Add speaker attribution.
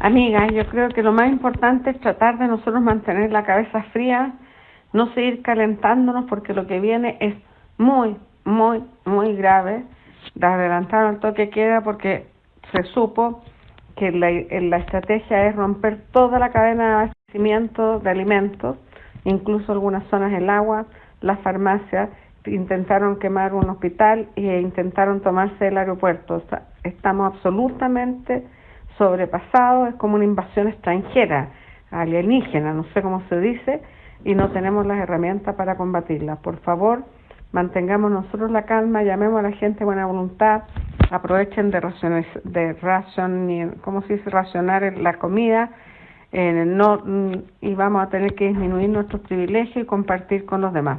Speaker 1: Amiga, yo creo que lo más importante es tratar de nosotros mantener la cabeza fría, no seguir calentándonos porque lo que viene es muy, muy, muy grave. Adelantaron el toque queda porque se supo que la, la estrategia es romper toda la cadena de abastecimiento de alimentos, incluso algunas zonas del agua, las farmacias, intentaron quemar un hospital e intentaron tomarse el aeropuerto. estamos absolutamente sobrepasados, es como una invasión extranjera, alienígena, no sé cómo se dice, y no tenemos las herramientas para combatirla. Por favor, mantengamos nosotros la calma, llamemos a la gente buena voluntad, aprovechen de racionar, de ration, ¿cómo se dice? racionar la comida, eh, no, y vamos a tener que disminuir nuestros privilegios y compartir con los demás.